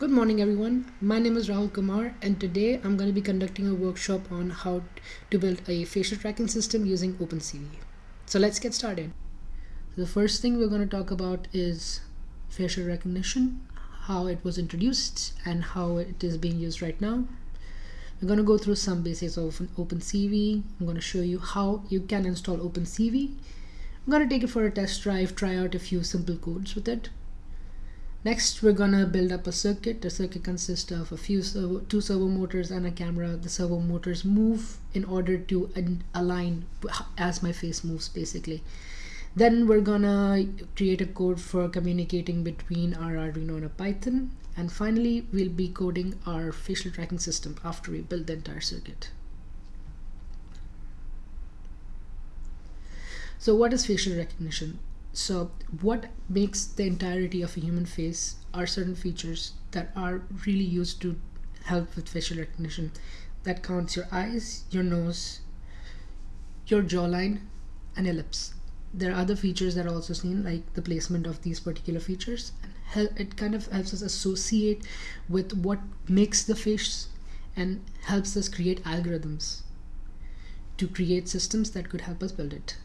Good morning everyone, my name is Rahul Kumar and today I'm going to be conducting a workshop on how to build a facial tracking system using OpenCV. So let's get started. The first thing we're going to talk about is facial recognition, how it was introduced and how it is being used right now. We're going to go through some basics of OpenCV. I'm going to show you how you can install OpenCV. I'm going to take it for a test drive, try out a few simple codes with it Next, we're gonna build up a circuit. The circuit consists of a few servo, two servo motors and a camera. The servo motors move in order to align as my face moves, basically. Then we're gonna create a code for communicating between our Arduino and a Python. And finally, we'll be coding our facial tracking system after we build the entire circuit. So what is facial recognition? So what makes the entirety of a human face are certain features that are really used to help with facial recognition. That counts your eyes, your nose, your jawline, and your lips. There are other features that are also seen, like the placement of these particular features. And it kind of helps us associate with what makes the face and helps us create algorithms to create systems that could help us build it.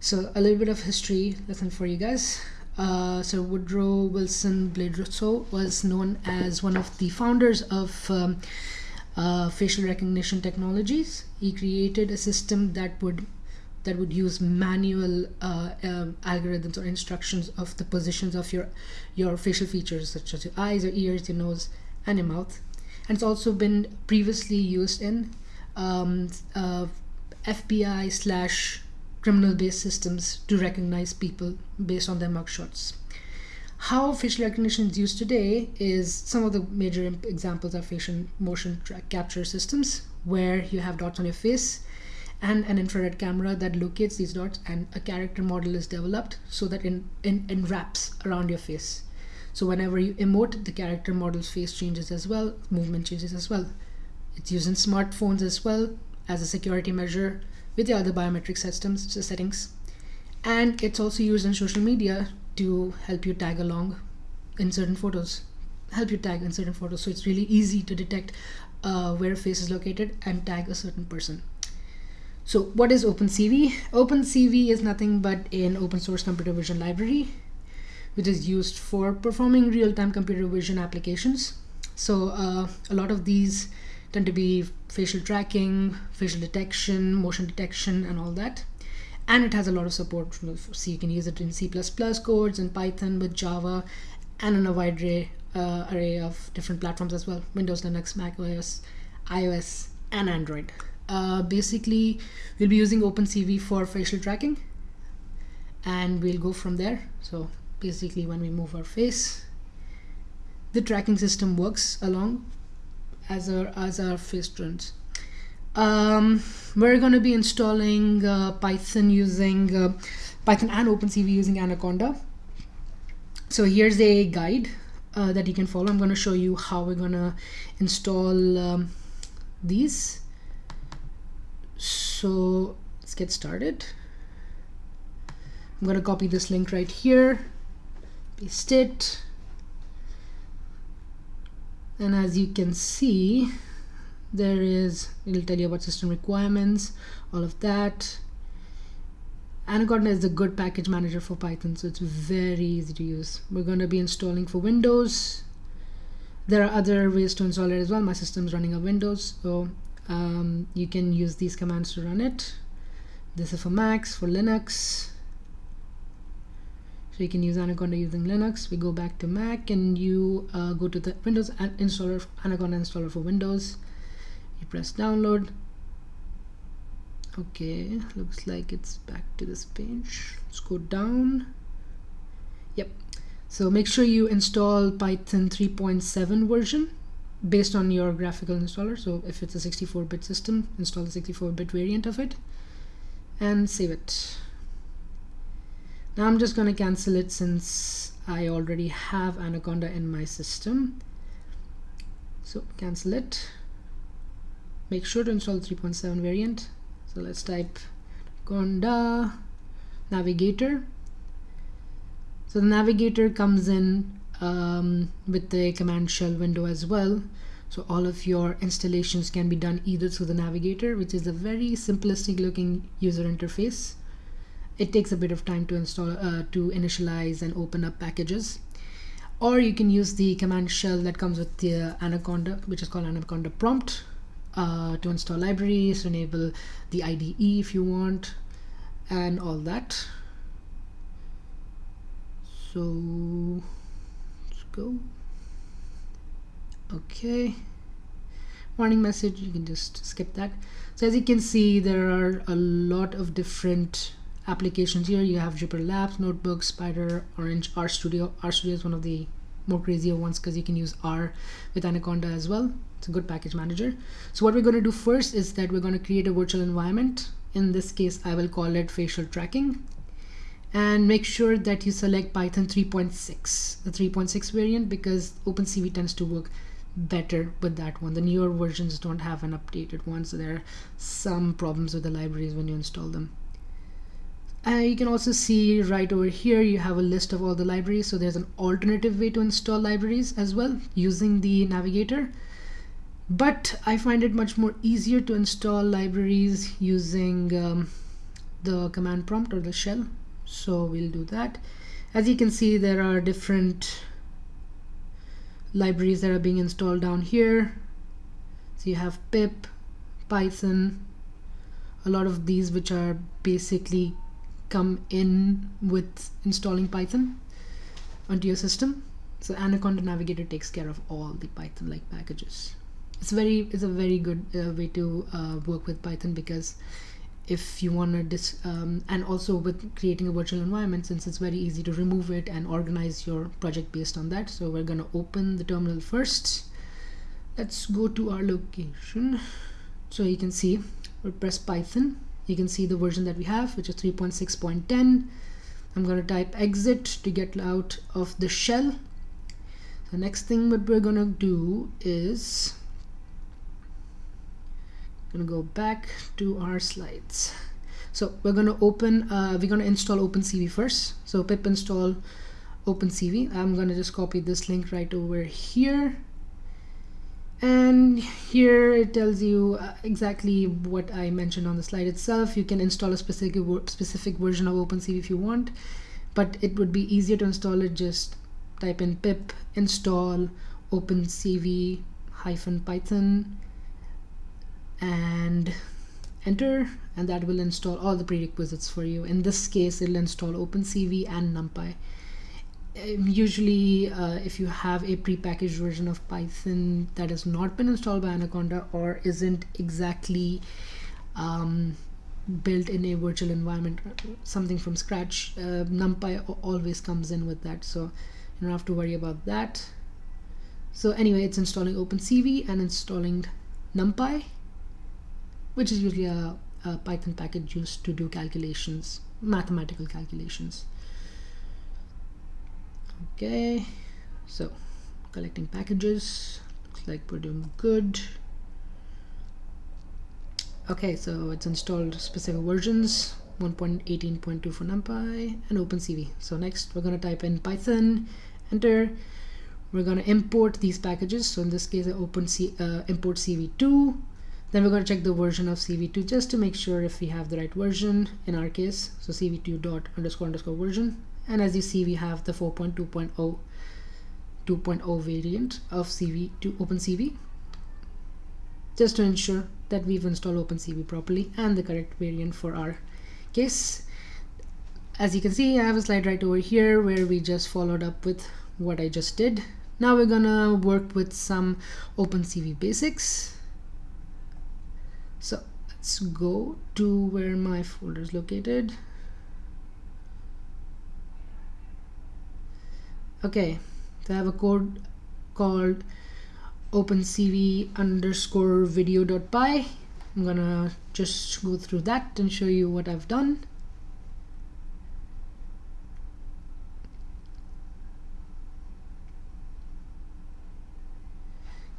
So a little bit of history lesson for you guys. Uh, so Woodrow Wilson Bledsoe was known as one of the founders of um, uh, facial recognition technologies. He created a system that would that would use manual uh, um, algorithms or instructions of the positions of your your facial features such as your eyes, your ears, your nose, and your mouth. And it's also been previously used in um, uh, FBI slash criminal based systems to recognize people based on their mugshots. How facial recognition is used today is some of the major examples are facial motion capture systems where you have dots on your face and an infrared camera that locates these dots and a character model is developed so that it, wraps around your face. So whenever you emote, the character model's face changes as well, movement changes as well. It's used in smartphones as well as a security measure with the other biometric systems settings. And it's also used in social media to help you tag along in certain photos help you tag in certain photos. So it's really easy to detect uh, where a face is located and tag a certain person. So what is OpenCV? OpenCV is nothing but an open source computer vision library which is used for performing real-time computer vision applications. So uh, a lot of these tend to be facial tracking, facial detection, motion detection, and all that. And it has a lot of support. So you can use it in C++ codes and Python with Java and in a wide array, uh, array of different platforms as well. Windows, Linux, Mac OS, iOS, and Android. Uh, basically, we'll be using OpenCV for facial tracking and we'll go from there. So basically when we move our face, the tracking system works along as our as our turns. Um, we're going to be installing uh, Python using uh, Python and OpenCV using Anaconda. So here's a guide uh, that you can follow. I'm going to show you how we're going to install um, these. So let's get started. I'm going to copy this link right here, paste it and as you can see there is it'll tell you about system requirements all of that. Anaconda is a good package manager for Python so it's very easy to use. We're going to be installing for Windows. There are other ways to install it as well. My system is running on Windows so um, you can use these commands to run it. This is for Macs for Linux so you can use Anaconda using Linux. We go back to Mac and you uh, go to the Windows installer, Anaconda installer for Windows. You press download. Okay, looks like it's back to this page. Let's go down. Yep. So make sure you install Python 3.7 version based on your graphical installer. So if it's a 64-bit system, install the 64-bit variant of it and save it. Now I'm just going to cancel it since I already have Anaconda in my system. So cancel it. Make sure to install 3.7 variant. So let's type Anaconda navigator. So the navigator comes in um, with the command shell window as well so all of your installations can be done either through the navigator which is a very simplistic looking user interface it takes a bit of time to install uh, to initialize and open up packages. Or you can use the command shell that comes with the anaconda which is called anaconda prompt uh, to install libraries enable the IDE if you want and all that. So let's go. Okay. Warning message you can just skip that. So as you can see there are a lot of different applications here you have Jupyter Labs, Notebook, Spyder, Orange, RStudio. RStudio is one of the more crazier ones because you can use R with Anaconda as well. It's a good package manager. So what we're going to do first is that we're going to create a virtual environment. In this case, I will call it facial tracking and make sure that you select Python 3.6, the 3.6 variant because OpenCV tends to work better with that one. The newer versions don't have an updated one, so there are some problems with the libraries when you install them. Uh, you can also see right over here you have a list of all the libraries. So there's an alternative way to install libraries as well using the navigator. But I find it much more easier to install libraries using um, the command prompt or the shell. So we'll do that. As you can see there are different libraries that are being installed down here. So you have pip python a lot of these which are basically come in with installing Python onto your system. So Anaconda Navigator takes care of all the Python-like packages. It's very, it's a very good uh, way to uh, work with Python because if you want to dis um, and also with creating a virtual environment since it's very easy to remove it and organize your project based on that so we're going to open the terminal first let's go to our location so you can see we'll press python you can see the version that we have which is 3.6.10 I'm going to type exit to get out of the shell. The next thing what we're gonna do is gonna go back to our slides. So we're gonna open uh, we're gonna install OpenCV first. So pip install OpenCV. I'm gonna just copy this link right over here and here it tells you uh, exactly what I mentioned on the slide itself. You can install a specific specific version of OpenCV if you want but it would be easier to install it. Just type in pip install OpenCV python and enter and that will install all the prerequisites for you. In this case it'll install OpenCV and NumPy. um, usually uh, if you have a prepackaged version of Python that has not been installed by Anaconda or isn't exactly um, built in a virtual environment something from scratch uh, NumPy always comes in with that. So you don't have to worry about that. So anyway it's installing OpenCV and installing NumPy which is usually a, a Python package used to do calculations mathematical calculations okay so collecting packages looks like we're doing good. Okay so it's installed specific versions 1.18.2 for numpy and opencv. So next we're going to type in python enter. We're going to import these packages so in this case I open C, uh, import cv2 then we're going to check the version of cv2 just to make sure if we have the right version. In our case so cv2 dot underscore underscore version and as you see we have the 4.2.0 2.0 variant of CV to OpenCV. Just to ensure that we've installed OpenCV properly and the correct variant for our case. As you can see I have a slide right over here where we just followed up with what I just did. Now we're gonna work with some OpenCV basics. So let's go to where my folder is located okay so I have a code called opencv underscore video dot py. I'm gonna just go through that and show you what I've done.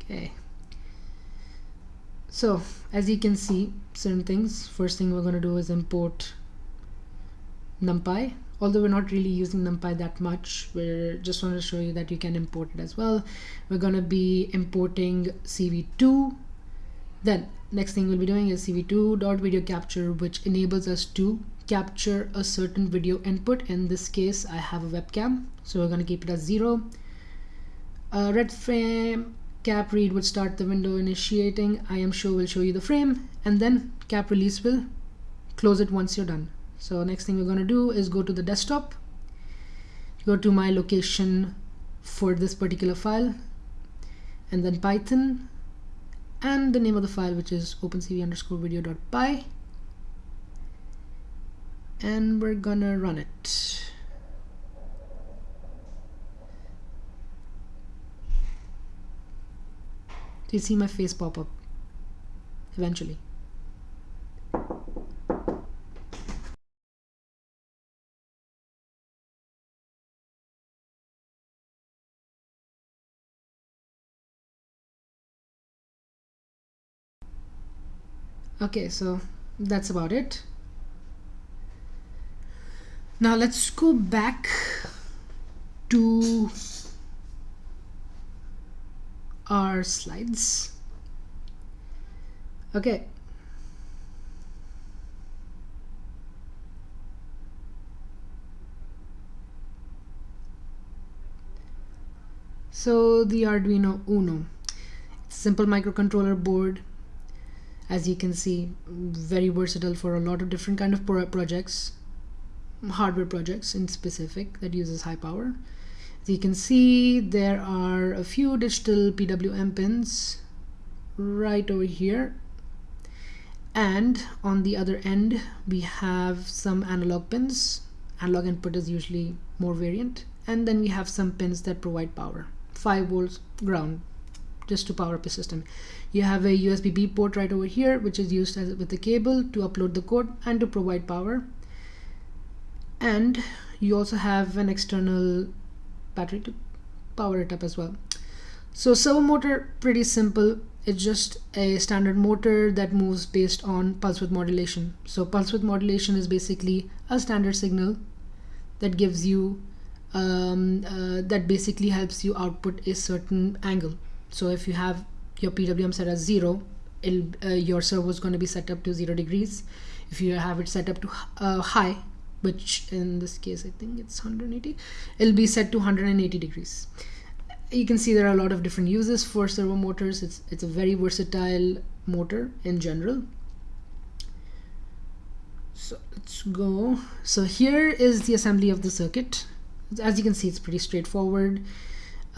Okay. So as you can see certain things. First thing we're to do is import numpy although we're not really using numpy that much we're just want to show you that you can import it as well. We're going to be importing cv2 then next thing we'll be doing is cv2 dot video capture which enables us to capture a certain video input. In this case I have a webcam so we're going to keep it as zero. Uh, red frame cap read would start the window initiating. imshow will show you the frame and then cap release will close it once you're done so next thing we're going to do is go to the desktop. Go to my location for this particular file and then python and the name of the file which is opencv underscore video.py and we're gonna run it. Do you see my face pop up? Eventually? Okay so that's about it. Now let's go back to our slides. Okay. So the Arduino Uno. Simple microcontroller board as you can see very versatile for a lot of different kind of pro projects hardware projects in specific that uses high power. As you can see there are a few digital PWM pins right over here. And on the other end we have some analog pins. Analog input is usually more variant. And then we have some pins that provide power 5 volts ground just to power up the system. You have a USB-B port right over here which is used as with the cable to upload the code and to provide power. And you also have an external battery to power it up as well. So servo motor pretty simple. It's just a standard motor that moves based on pulse width modulation. So pulse width modulation is basically a standard signal that gives you um, uh, that basically helps you output a certain angle so if you have your PWM set as zero, uh, your servo is going to be set up to zero degrees. If you have it set up to uh, high, which in this case I think it's 180, it'll be set to 180 degrees. You can see there are a lot of different uses for servo motors. It's it's a very versatile motor in general. So let's go. So here is the assembly of the circuit. As you can see, it's pretty straightforward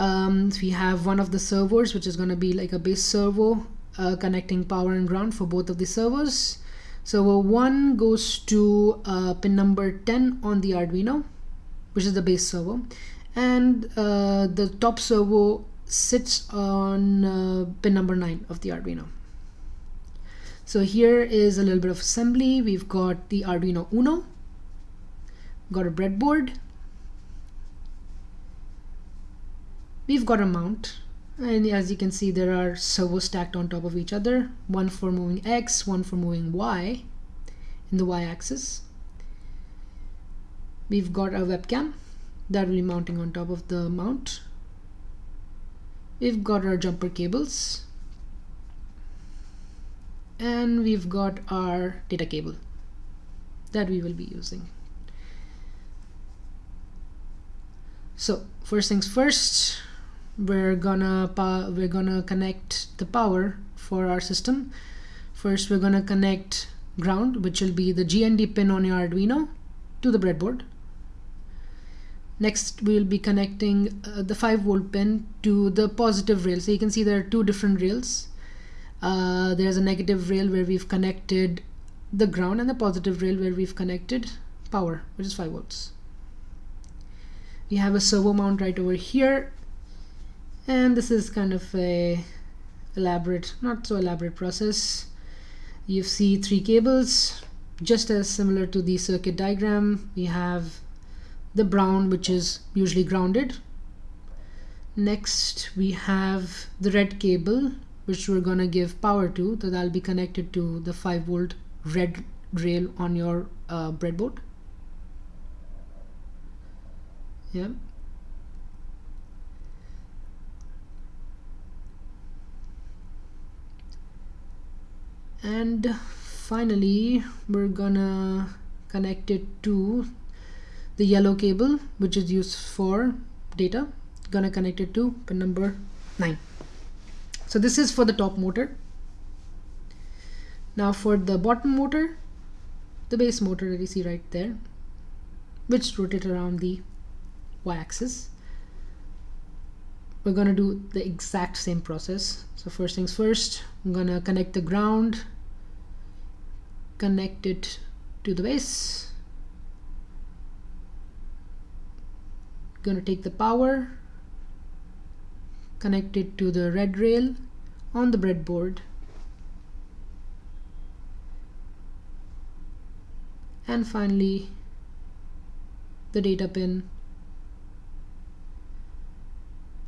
um, we have one of the servos which is going to be like a base servo uh, connecting power and ground for both of the servos servo 1 goes to uh, pin number 10 on the Arduino which is the base servo and uh, the top servo sits on uh, pin number 9 of the Arduino. So here is a little bit of assembly. We've got the Arduino Uno. Got a breadboard we've got a mount and as you can see there are servos stacked on top of each other. One for moving X one for moving Y in the Y axis we've got a webcam that will be mounting on top of the mount. We've got our jumper cables. And we've got our data cable that we will be using. So first things first we're gonna we're gonna connect the power for our system. First we're gonna connect ground which will be the GND pin on your Arduino to the breadboard. Next we'll be connecting uh, the 5 volt pin to the positive rail. So you can see there are two different rails. Uh, there's a negative rail where we've connected the ground and the positive rail where we've connected power which is 5 volts. We have a servo mount right over here and this is kind of a elaborate not so elaborate process. You see three cables just as similar to the circuit diagram. We have the brown which is usually grounded. Next we have the red cable which we're gonna give power to so that'll be connected to the 5 volt red rail on your uh, breadboard. Yeah and finally we're gonna connect it to the yellow cable which is used for data. Gonna connect it to pin number 9 so this is for the top motor. Now for the bottom motor the base motor that you see right there which rotate around the y-axis. We're gonna do the exact same process. So first things first I'm gonna connect the ground connect it to the base. Gonna take the power connect it to the red rail on the breadboard. And finally the data pin.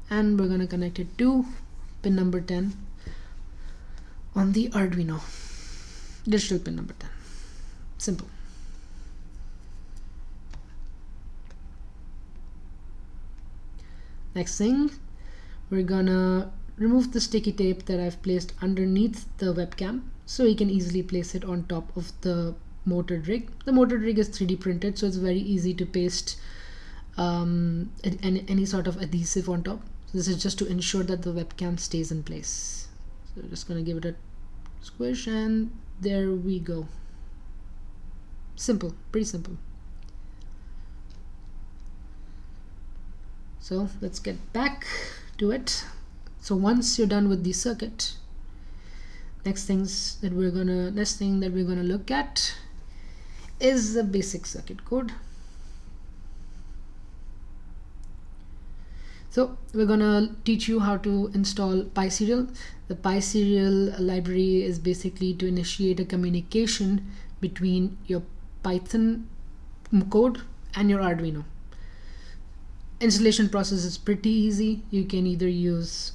And we're going to connect it to pin number 10 on the Arduino digital pin number 10 simple. Next thing we're gonna remove the sticky tape that I've placed underneath the webcam so you can easily place it on top of the motor rig. The motor rig is 3d printed so it's very easy to paste um, any, any sort of adhesive on top. So this is just to ensure that the webcam stays in place. So just gonna give it a squish and there we go. Simple pretty simple. So let's get back to it. So once you're done with the circuit next things that we're gonna next thing that we're gonna look at is the basic circuit code so we're gonna teach you how to install PySerial. The PySerial library is basically to initiate a communication between your Python code and your Arduino. Installation process is pretty easy. You can either use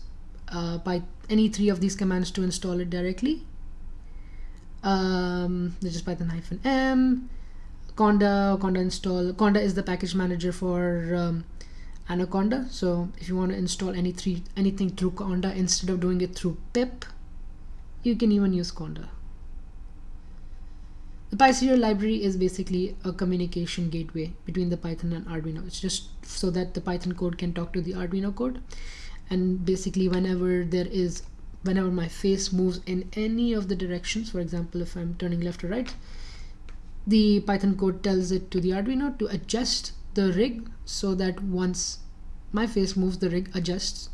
uh, by any three of these commands to install it directly. Um, which is python hyphen m. Conda conda install conda is the package manager for um, anaconda so if you want to install any three anything through conda instead of doing it through pip you can even use conda the PySerial library is basically a communication gateway between the Python and Arduino. It's just so that the Python code can talk to the Arduino code. And basically whenever there is, whenever my face moves in any of the directions, for example, if I'm turning left or right, the Python code tells it to the Arduino to adjust the rig so that once my face moves, the rig adjusts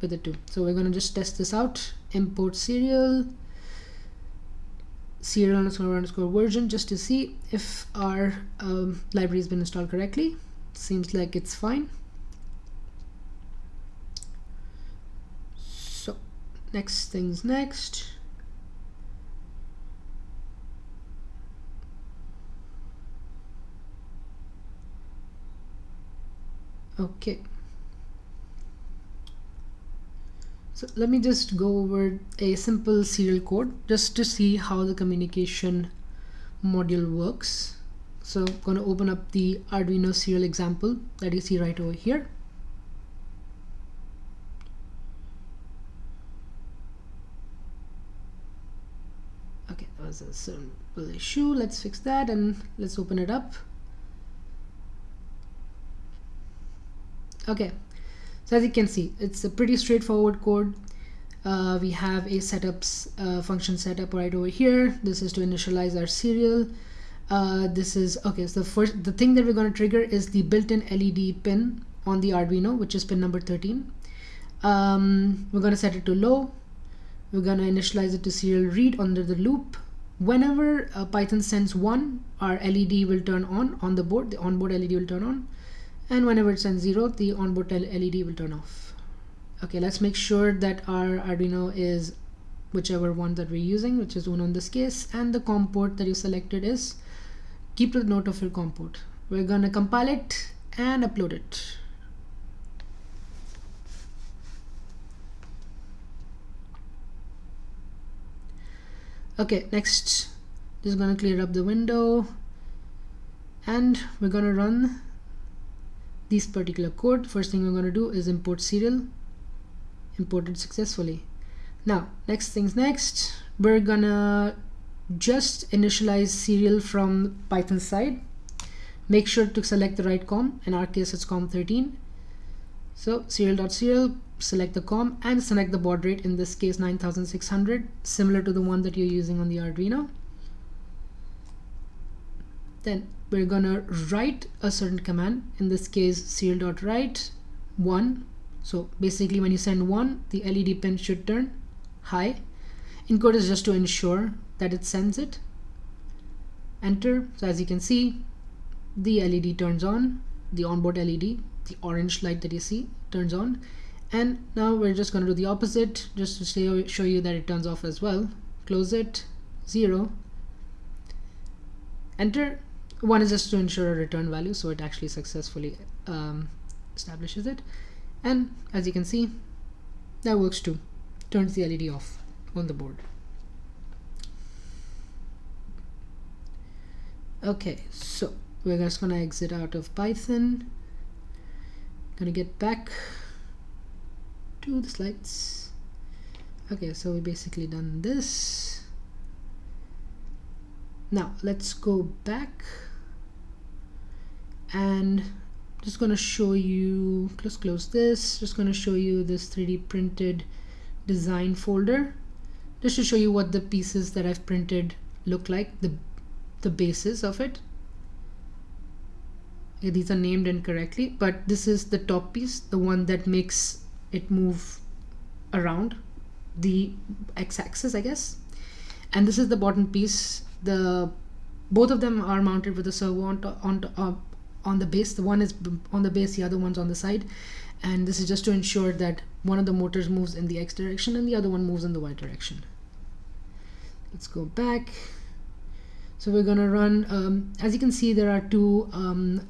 with it too. So we're gonna just test this out. Import serial serial underscore underscore version just to see if our um, library has been installed correctly seems like it's fine so next things next okay So let me just go over a simple serial code just to see how the communication module works. So I'm going to open up the Arduino serial example that you see right over here. Okay, that was a simple issue. Let's fix that and let's open it up. Okay, so as you can see it's a pretty straightforward code. Uh, we have a setups uh, function setup right over here. This is to initialize our serial. Uh, this is okay so the first the thing that we're going to trigger is the built-in LED pin on the Arduino which is pin number 13 um, we're going to set it to low. We're going to initialize it to serial read under the loop. Whenever Python sends one our LED will turn on on the board the onboard LED will turn on and whenever it sends 0 the onboard LED will turn off. Okay let's make sure that our Arduino is whichever one that we're using which is Uno in this case and the COM port that you selected is keep the note of your COM port. We're gonna compile it and upload it. Okay next just gonna clear up the window. And we're gonna run this particular code first thing we're going to do is import serial imported successfully. Now next things next we're gonna just initialize serial from python side. Make sure to select the right com in our case it's com 13 so serial.serial select the com and select the baud rate in this case 9600 similar to the one that you're using on the arduino. Then we're gonna write a certain command in this case serial.write 1 so basically when you send 1 the LED pin should turn high. Encode is just to ensure that it sends it. Enter. So as you can see the LED turns on. The onboard LED the orange light that you see turns on. And now we're just going to do the opposite just to show you that it turns off as well. Close it. Zero. Enter one is just to ensure a return value so it actually successfully um, establishes it. And as you can see that works too. Turns the LED off on the board. Okay so we're just gonna exit out of Python. Gonna get back to the slides. Okay so we basically done this. Now let's go back and just gonna show you let's close this. Just gonna show you this 3d printed design folder. Just to show you what the pieces that I've printed look like the the basis of it. Okay, these are named incorrectly but this is the top piece the one that makes it move around. The x-axis I guess. And this is the bottom piece. The both of them are mounted with a servo on, on, uh, on the base the one is on the base the other one's on the side. And this is just to ensure that one of the motors moves in the x direction and the other one moves in the y direction. Let's go back. So we're gonna run um, as you can see there are two um,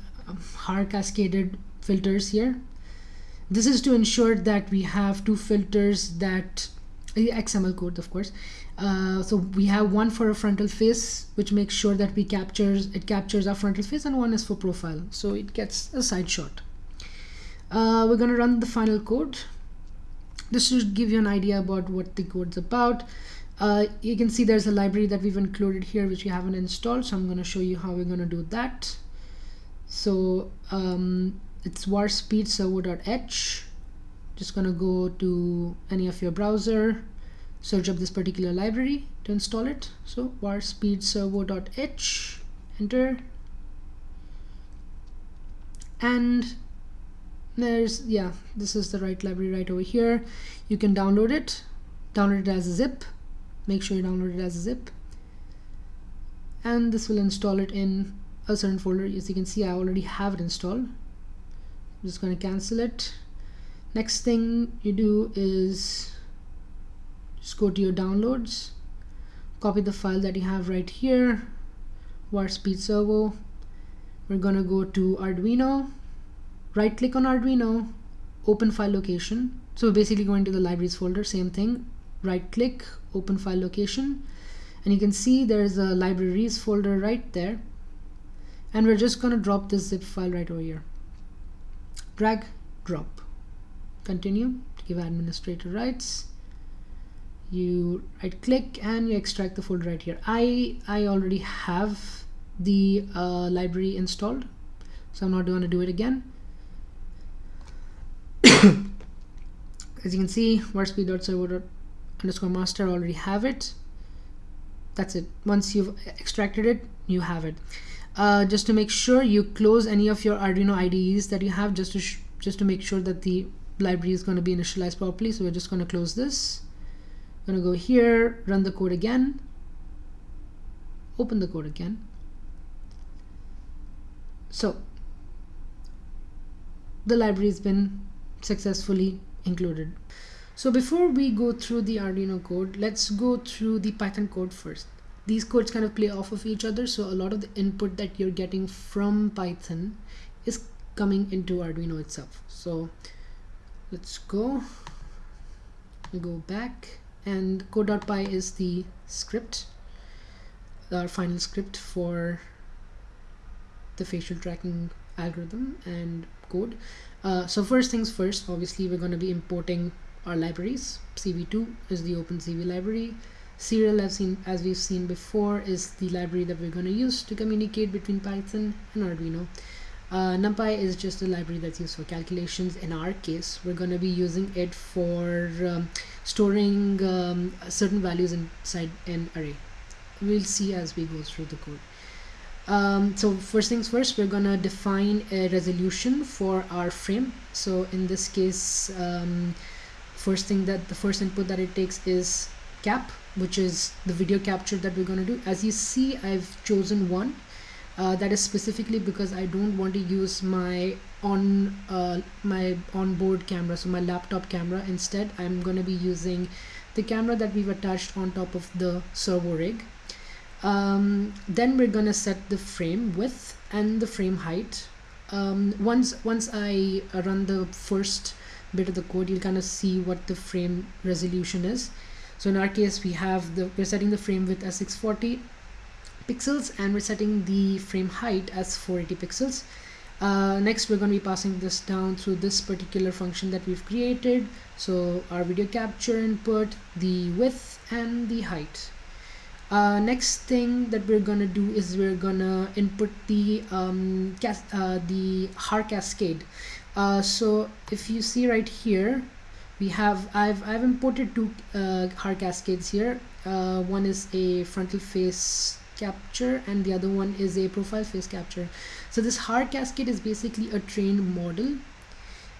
Haar cascaded filters here. This is to ensure that we have two filters that XML code of course uh, so we have one for a frontal face which makes sure that we captures it captures our frontal face and one is for profile. So it gets a side shot. Uh, we're gonna run the final code. This should give you an idea about what the code's about. Uh, you can see there's a library that we've included here which we haven't installed so I'm going to show you how we're going to do that. So um, it's VarSpeedServo.h just going to go to any of your browser search up this particular library to install it. So VarSpeedServo.h enter. And there's yeah this is the right library right over here. You can download it. Download it as a zip. Make sure you download it as a zip. And this will install it in a certain folder. As you can see I already have it installed. I'm just going to cancel it. Next thing you do is just go to your downloads. Copy the file that you have right here. Speed servo. We're gonna go to Arduino. Right click on Arduino. Open file location. So basically going to the libraries folder same thing. Right click open file location. And you can see there's a libraries folder right there. And we're just to drop this zip file right over here. Drag drop. Continue to give administrator rights you right click and you extract the folder right here. I I already have the uh, library installed so I'm not going to do it again. As you can see varspeed.servo underscore master already have it. That's it. Once you've extracted it you have it. Uh, just to make sure you close any of your Arduino IDEs that you have just to just to make sure that the library is going to be initialized properly so we're just going to close this I'm going to go here run the code again open the code again so the library has been successfully included so before we go through the Arduino code, let's go through the Python code first. These codes kind of play off of each other, so a lot of the input that you're getting from Python is coming into Arduino itself. So let's go, we go back and code.py is the script, our final script for the facial tracking algorithm and code. Uh, so first things first obviously we're going to be importing our libraries. Cv2 is the opencv library. Serial seen as we've seen before is the library that we're going to use to communicate between python and arduino uh, numpy is just a library that's used for calculations. In our case we're going to be using it for um, storing um, certain values inside an array. We'll see as we go through the code. Um, so first things first we're gonna define a resolution for our frame. So in this case um, first thing that the first input that it takes is cap which is the video capture that we're going to do. As you see I've chosen one uh, that is specifically because I don't want to use my on uh, my onboard camera so my laptop camera. Instead I'm going to be using the camera that we've attached on top of the servo rig. Um, then we're gonna set the frame width and the frame height. Um, once once I run the first bit of the code you'll kind of see what the frame resolution is. So in our case we have the we're setting the frame width as 640 pixels and we're setting the frame height as 480 pixels. Uh, next we're going to be passing this down through this particular function that we've created. So our video capture input the width and the height. Uh, next thing that we're gonna do is we're gonna input the um, uh, the Haar cascade. Uh, so if you see right here we have I've, I've imported two uh, Haar cascades here. Uh, one is a frontal face capture and the other one is a profile face capture. So this Haar cascade is basically a trained model.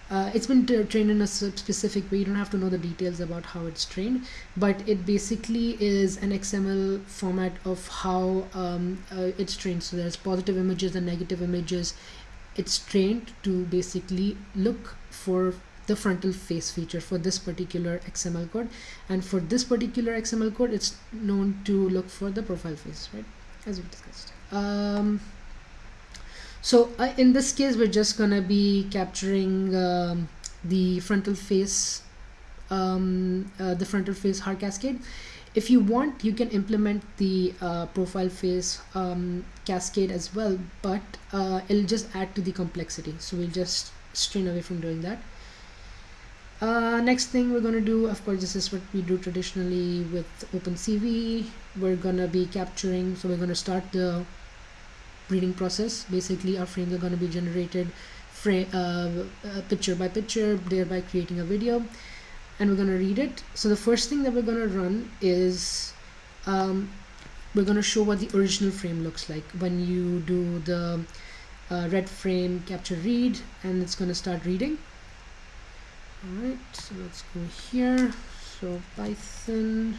Uh, it's been trained in a specific way. You don't have to know the details about how it's trained but it basically is an XML format of how um, uh, it's trained. So there's positive images and negative images. It's trained to basically look for the frontal face feature for this particular XML code. And for this particular XML code it's known to look for the profile face right? As we discussed. Um, so uh, in this case we're just gonna be capturing um, the frontal face um, uh, the frontal face Haar cascade. If you want you can implement the uh, profile face um, cascade as well but uh, it'll just add to the complexity. So we'll just strain away from doing that uh, next thing we're going to do of course this is what we do traditionally with OpenCV. We're gonna be capturing so we're going to start the reading process. Basically our frames are going to be generated frame uh, uh, picture by picture thereby creating a video and we're going to read it. So the first thing that we're going to run is um, we're going to show what the original frame looks like. When you do the uh, red frame capture read and it's going to start reading all right so let's go here. So python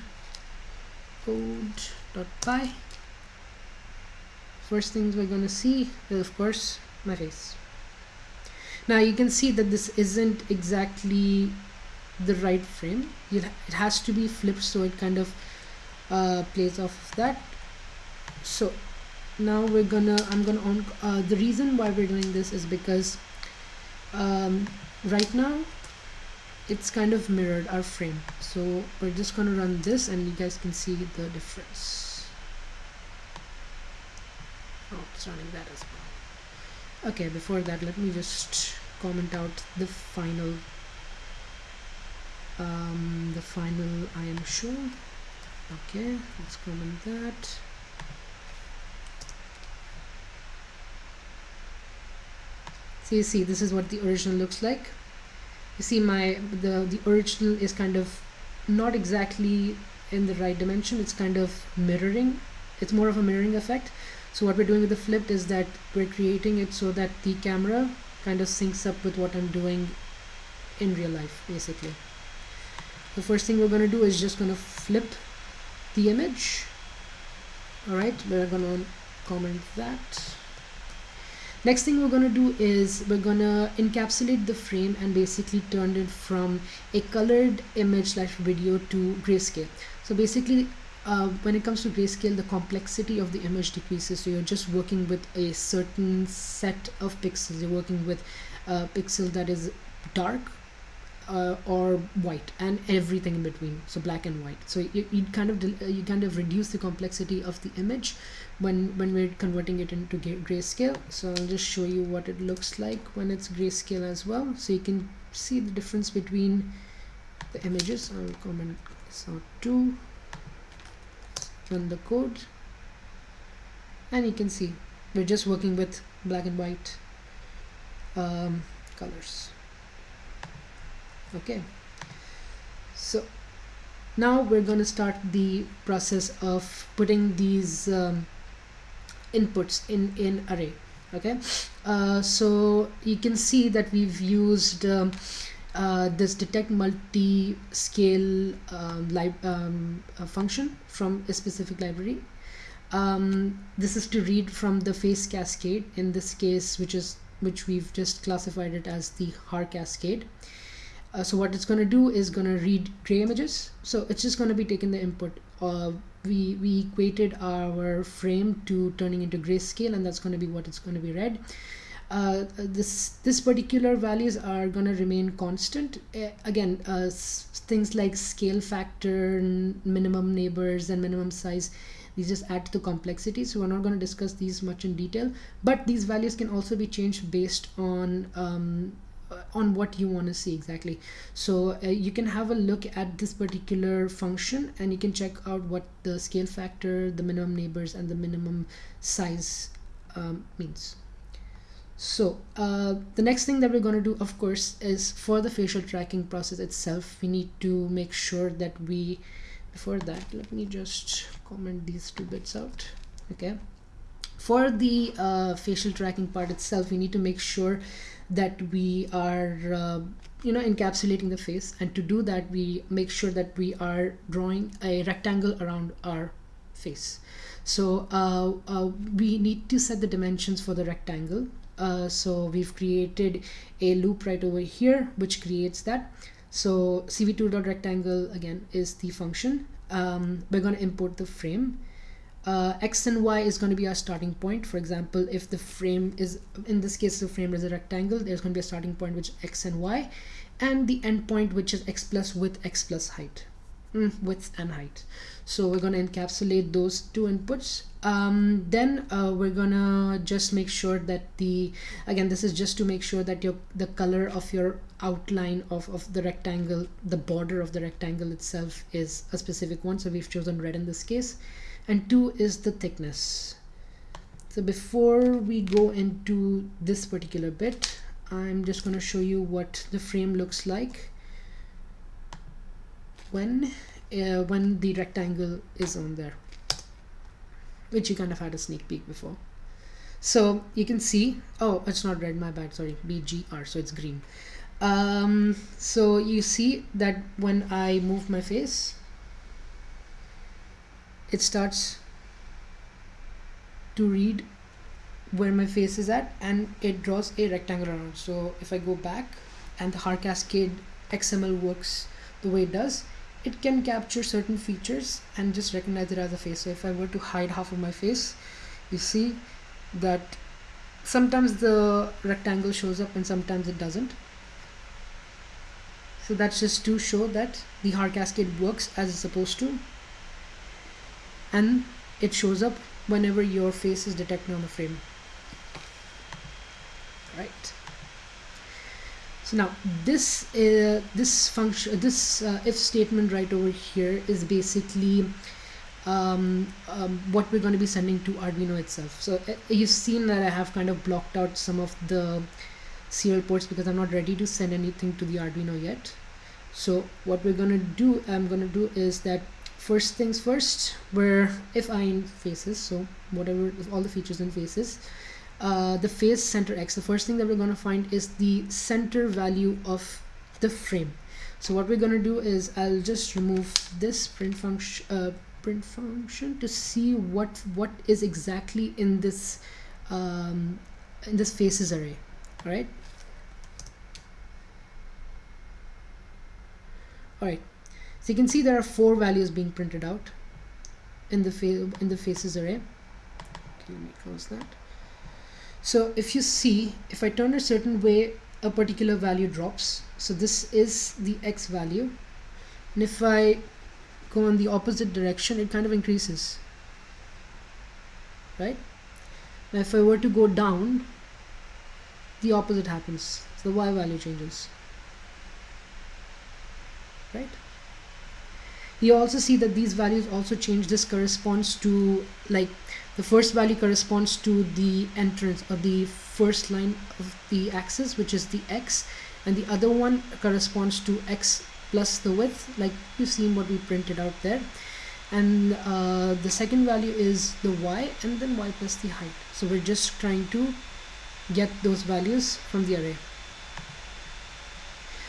code.py first things we're to see is of course my face. Now you can see that this isn't exactly the right frame. It has to be flipped so it kind of uh, plays off of that. So now we're gonna I'm gonna on uh, the reason why we're doing this is because um, right now it's kind of mirrored our frame. So we're just gonna run this and you guys can see the difference. Oh it's running that as well. Okay before that let me just comment out the final um, the final imshow okay let's comment that. So you see this is what the original looks like you see my the the original is kind of not exactly in the right dimension. It's kind of mirroring. It's more of a mirroring effect. So what we're doing with the flipped is that we're creating it so that the camera kind of syncs up with what I'm doing in real life basically. The first thing we're going to do is just going to flip the image. Alright we're going to comment that next thing we're going to do is we're going to encapsulate the frame and basically turn it from a colored image slash video to grayscale. So basically uh, when it comes to grayscale the complexity of the image decreases. So you're just working with a certain set of pixels. You're working with a pixel that is dark uh, or white and everything in between so black and white. So you, you kind of uh, you kind of reduce the complexity of the image when when we're converting it into grayscale. So I'll just show you what it looks like when it's grayscale as well. So you can see the difference between the images. I'll comment this out too. Run the code. And you can see we're just working with black and white um, colors okay. So now we're going to start the process of putting these um, inputs in in array. Okay? Uh, so you can see that we've used um, uh, this detect multi-scale um, um, uh, function from a specific library. Um, this is to read from the face cascade in this case which is which we've just classified it as the Haar cascade uh, so what it's going to do is going to read gray images. So it's just going to be taking the input uh, we we equated our frame to turning into grayscale and that's going to be what it's going to be read. Uh, this this particular values are going to remain constant. Uh, again uh, things like scale factor minimum neighbors and minimum size these just add to the complexity. So we're not going to discuss these much in detail but these values can also be changed based on um, on what you want to see exactly. So uh, you can have a look at this particular function and you can check out what the scale factor the minimum neighbors and the minimum size um, means. So uh, the next thing that we're going to do of course is for the facial tracking process itself we need to make sure that we before that let me just comment these two bits out okay? For the uh, facial tracking part itself we need to make sure that we are uh, you know encapsulating the face. And to do that we make sure that we are drawing a rectangle around our face. So uh, uh, we need to set the dimensions for the rectangle. Uh, so we've created a loop right over here which creates that. So cv2.rectangle again is the function. Um, we're going to import the frame uh, x and y is going to be our starting point. For example if the frame is in this case the frame is a rectangle there's going to be a starting point which x and y and the endpoint which is x plus width x plus height. Mm, width and height. So we're going to encapsulate those two inputs. Um, then uh, we're gonna just make sure that the again this is just to make sure that your the color of your outline of, of the rectangle the border of the rectangle itself is a specific one. So we've chosen red in this case and two is the thickness. So before we go into this particular bit I'm just going to show you what the frame looks like when uh, when the rectangle is on there which you kind of had a sneak peek before. So you can see oh it's not red my bad sorry bgr so it's green. Um, so you see that when I move my face it starts to read where my face is at and it draws a rectangle around. So if I go back and the Haar cascade XML works the way it does it can capture certain features and just recognize it as a face. So if I were to hide half of my face you see that sometimes the rectangle shows up and sometimes it doesn't. So that's just to show that the Haar cascade works as it's supposed to and it shows up whenever your face is detected on the frame. Right. So now this uh, this function this uh, if statement right over here is basically um, um, what we're going to be sending to Arduino itself. So uh, you've seen that I have kind of blocked out some of the serial ports because I'm not ready to send anything to the Arduino yet. So what we're gonna do I'm gonna do is that first things first where if I in faces so whatever all the features in faces uh, the face center X the first thing that we're gonna find is the center value of the frame. So what we're gonna do is I'll just remove this print function uh, print function to see what what is exactly in this um, in this faces array all right all right so you can see there are four values being printed out in the in the faces array. Okay, let me close that. So if you see if I turn a certain way a particular value drops. So this is the x value. And if I go in the opposite direction it kind of increases. Right? Now if I were to go down the opposite happens. So the y value changes. Right you also see that these values also change. This corresponds to like the first value corresponds to the entrance or the first line of the axis which is the x and the other one corresponds to x plus the width like you've seen what we printed out there. And uh, the second value is the y and then y plus the height. So we're just trying to get those values from the array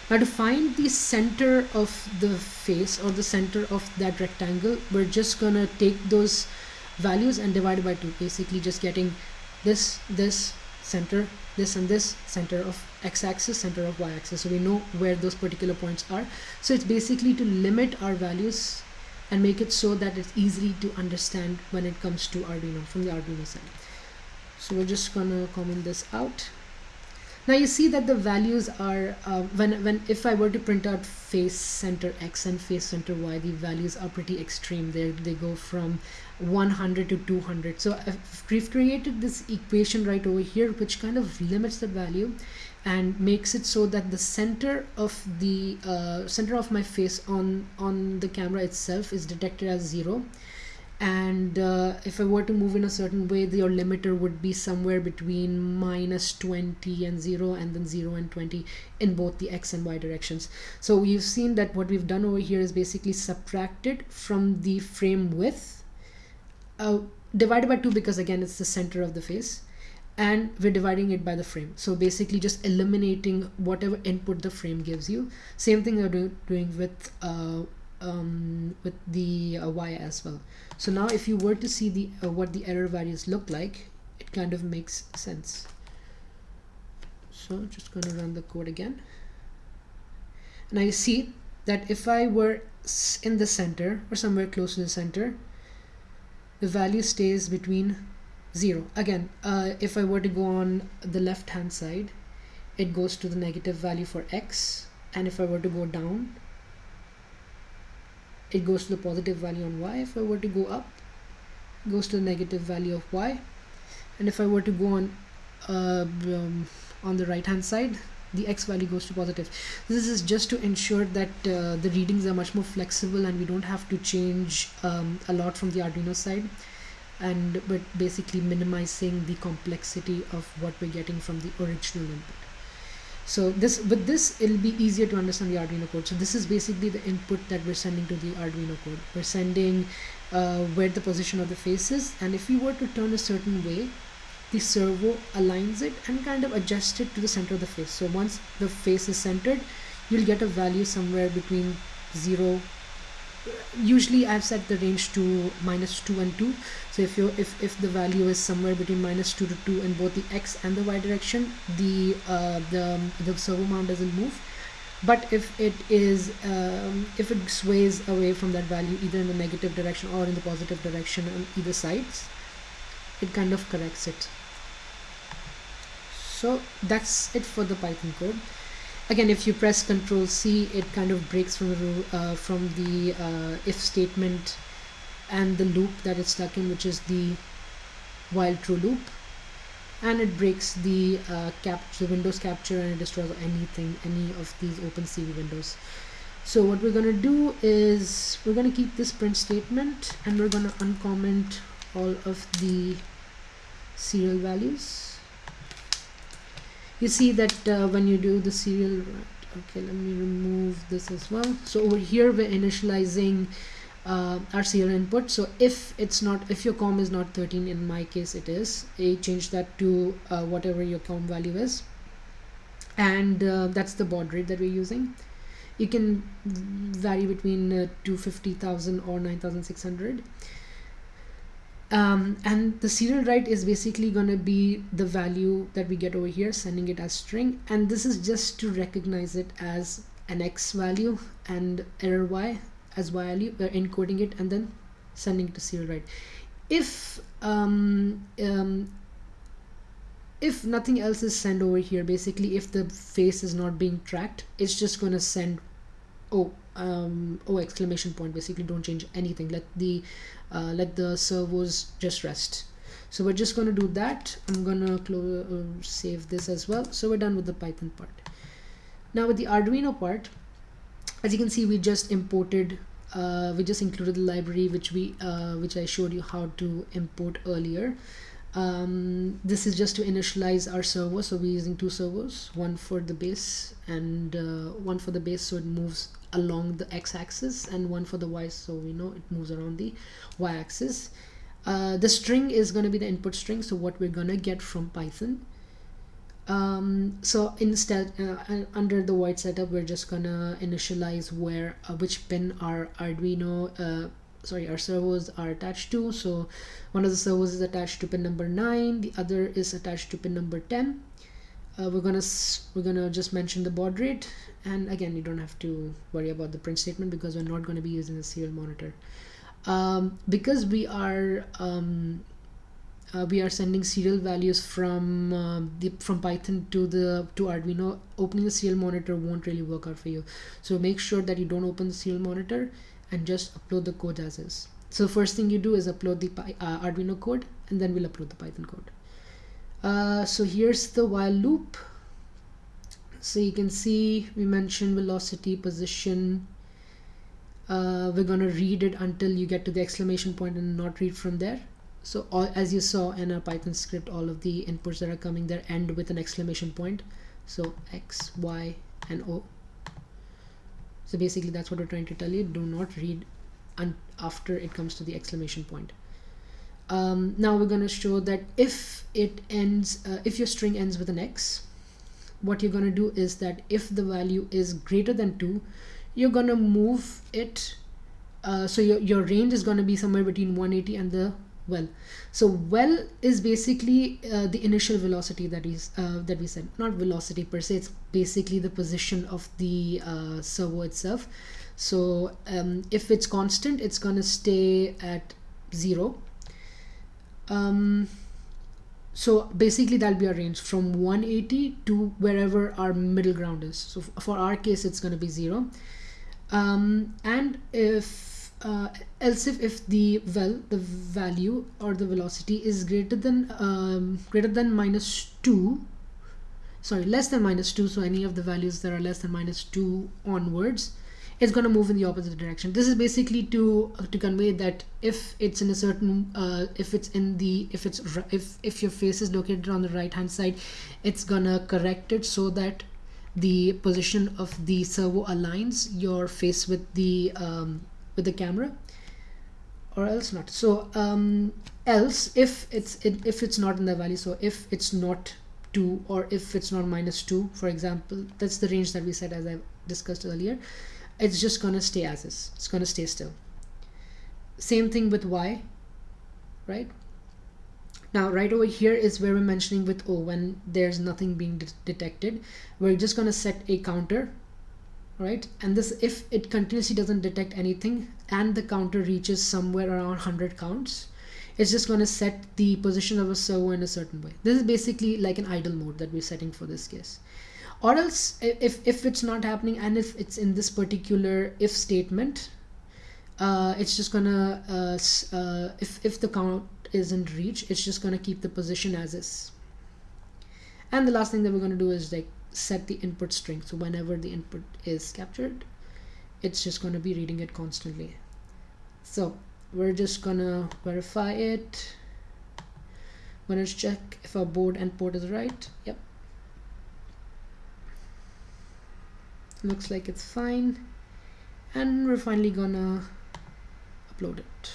now to find the center of the face or the center of that rectangle we're just gonna take those values and divide by 2 basically just getting this this center this and this center of x-axis center of y-axis. So we know where those particular points are. So it's basically to limit our values and make it so that it's easily to understand when it comes to Arduino from the Arduino side. So we're just gonna comment this out now you see that the values are uh, when when if I were to print out face center X and face center Y the values are pretty extreme. They they go from 100 to 200 so we've created this equation right over here which kind of limits the value and makes it so that the center of the uh, center of my face on on the camera itself is detected as zero and uh, if I were to move in a certain way your limiter would be somewhere between minus 20 and 0 and then 0 and 20 in both the x and y directions. So you've seen that what we've done over here is basically subtracted from the frame width uh, divided by 2 because again it's the center of the face and we're dividing it by the frame. So basically just eliminating whatever input the frame gives you. Same thing we're do doing with uh, um, with the uh, y as well so now if you were to see the uh, what the error values look like it kind of makes sense. So just going to run the code again. And I see that if I were in the center or somewhere close to the center the value stays between 0 again uh, if I were to go on the left hand side it goes to the negative value for x. And if I were to go down it goes to the positive value on y. If I were to go up goes to the negative value of y. And if I were to go on uh, um, on the right hand side the x value goes to positive. This is just to ensure that uh, the readings are much more flexible and we don't have to change um, a lot from the Arduino side. And but basically minimizing the complexity of what we're getting from the original input so this with this it'll be easier to understand the Arduino code. So this is basically the input that we're sending to the Arduino code. We're sending uh, where the position of the face is and if you were to turn a certain way the servo aligns it and kind of adjusts it to the center of the face. So once the face is centered you'll get a value somewhere between 0 usually I've set the range to minus 2 and 2 so if you if, if the value is somewhere between minus 2 to 2 in both the x and the y direction the uh, the, the servo mount doesn't move. But if it is um, if it sways away from that value either in the negative direction or in the positive direction on either sides it kind of corrects it. So that's it for the python code. Again if you press Ctrl C it kind of breaks from the uh, from the uh, if statement and the loop that it's stuck in which is the while true loop. And it breaks the uh, capture the Windows capture and it destroys anything any of these OpenCV windows. So what we're gonna do is we're gonna keep this print statement and we're gonna uncomment all of the serial values. You see that uh, when you do the serial okay let me remove this as well. So over here we're initializing uh, our serial input. So if it's not if your com is not 13 in my case it is I change that to uh, whatever your com value is. And uh, that's the baud rate that we're using. You can vary between uh, 250,000 or 9,600 um, and the serial write is basically going to be the value that we get over here sending it as string. And this is just to recognize it as an x value and error y as value we're encoding it and then sending to serial write. If um, um, if nothing else is sent over here basically if the face is not being tracked it's just going to send oh um oh exclamation point basically don't change anything. Let the uh, let the servos just rest. So we're just going to do that. I'm gonna close uh, save this as well. So we're done with the python part. Now with the arduino part as you can see we just imported uh, we just included the library which we uh, which I showed you how to import earlier. Um, this is just to initialize our servo. So we're using two servos one for the base and uh, one for the base so it moves along the x-axis and one for the y so we know it moves around the y-axis. Uh, the string is going to be the input string. So what we're going to get from python um, so instead uh, under the void setup we're just gonna initialize where uh, which pin our arduino uh, sorry our servos are attached to. So one of the servos is attached to pin number 9 the other is attached to pin number 10 uh, we're gonna we're gonna just mention the baud rate. And again you don't have to worry about the print statement because we're not going to be using the serial monitor. Um, because we are um, uh, we are sending serial values from uh, the from Python to the to Arduino. Opening the serial monitor won't really work out for you. So make sure that you don't open the serial monitor and just upload the code as is. So first thing you do is upload the uh, Arduino code and then we'll upload the Python code. Uh, so here's the while loop. So you can see we mentioned velocity position. Uh, we're gonna read it until you get to the exclamation point and not read from there so all, as you saw in our python script all of the inputs that are coming there end with an exclamation point. So x y and o. So basically that's what we're trying to tell you. Do not read after it comes to the exclamation point. Um, now we're going to show that if it ends uh, if your string ends with an x what you're going to do is that if the value is greater than 2 you're going to move it uh, so your, your range is going to be somewhere between 180 and the well. So well is basically uh, the initial velocity that is uh, that we said. Not velocity per se it's basically the position of the uh, servo itself. So um, if it's constant it's gonna stay at zero. Um, so basically that'll be our range from 180 to wherever our middle ground is. So for our case it's going to be zero. Um, and if uh, else if, if the well the value or the velocity is greater than um, greater than minus 2 sorry less than minus 2 so any of the values that are less than minus 2 onwards it's going to move in the opposite direction. This is basically to uh, to convey that if it's in a certain uh, if it's in the if it's if if your face is located on the right hand side it's gonna correct it so that the position of the servo aligns your face with the um, with the camera or else not. So um, else if it's it, if it's not in the value so if it's not 2 or if it's not minus 2 for example that's the range that we said as I discussed earlier it's just gonna stay as is. It's gonna stay still. Same thing with y right? Now right over here is where we're mentioning with o when there's nothing being de detected. We're just gonna set a counter right? And this if it continuously doesn't detect anything and the counter reaches somewhere around 100 counts it's just going to set the position of a servo in a certain way. This is basically like an idle mode that we're setting for this case. Or else if, if it's not happening and if it's in this particular if statement uh, it's just gonna uh, uh, if, if the count isn't reached it's just gonna keep the position as is. And the last thing that we're gonna do is like set the input string. So whenever the input is captured it's just going to be reading it constantly. So we're just gonna verify it. Gonna check if our board and port is right. Yep. Looks like it's fine. And we're finally gonna upload it.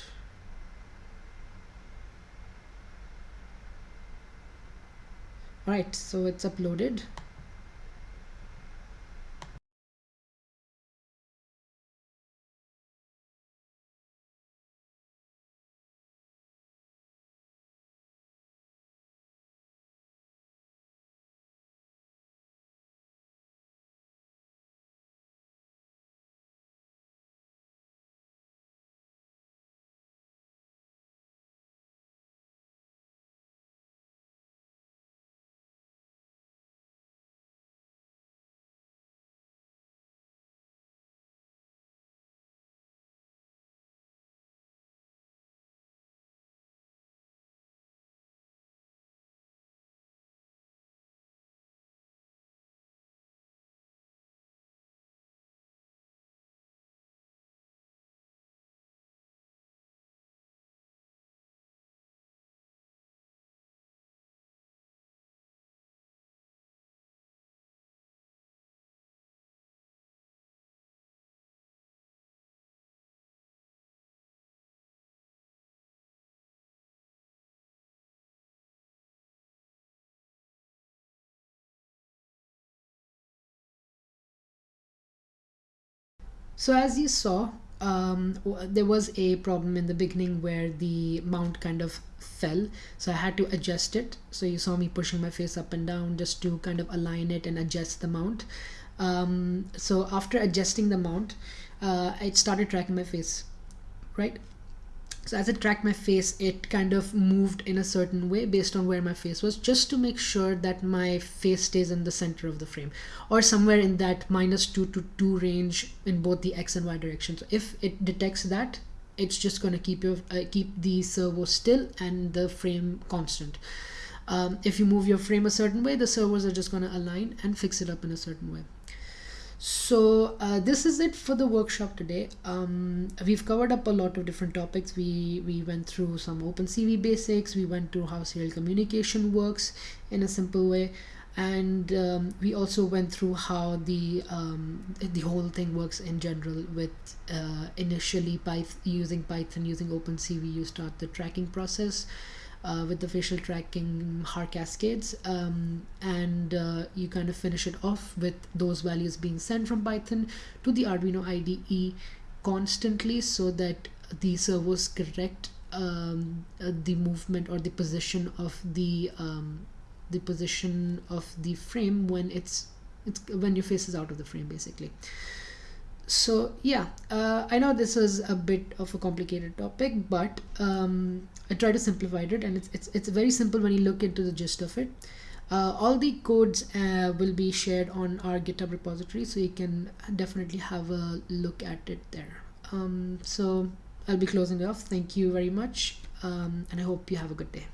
Alright so it's uploaded so as you saw um, there was a problem in the beginning where the mount kind of fell. So I had to adjust it. So you saw me pushing my face up and down just to kind of align it and adjust the mount. Um, so after adjusting the mount uh, it started tracking my face right so as it tracked my face it kind of moved in a certain way based on where my face was just to make sure that my face stays in the center of the frame or somewhere in that minus 2 to 2 range in both the x and y direction. So if it detects that it's just going to keep your uh, keep the servo still and the frame constant. Um, if you move your frame a certain way the servos are just going to align and fix it up in a certain way so uh, this is it for the workshop today. Um, we've covered up a lot of different topics. We we went through some opencv basics. We went through how serial communication works in a simple way. And um, we also went through how the um, the whole thing works in general with uh, initially Python using Python using OpenCV you start the tracking process uh, with the facial tracking Haar cascades um, and uh, you kind of finish it off with those values being sent from Python to the Arduino IDE constantly so that the servos correct um, uh, the movement or the position of the um, the position of the frame when it's it's when your face is out of the frame basically. So yeah uh, i know this was a bit of a complicated topic but um, i try to simplify it and it's, it's it's very simple when you look into the gist of it. Uh, all the codes uh, will be shared on our github repository so you can definitely have a look at it there. Um, so i'll be closing off. Thank you very much um, and i hope you have a good day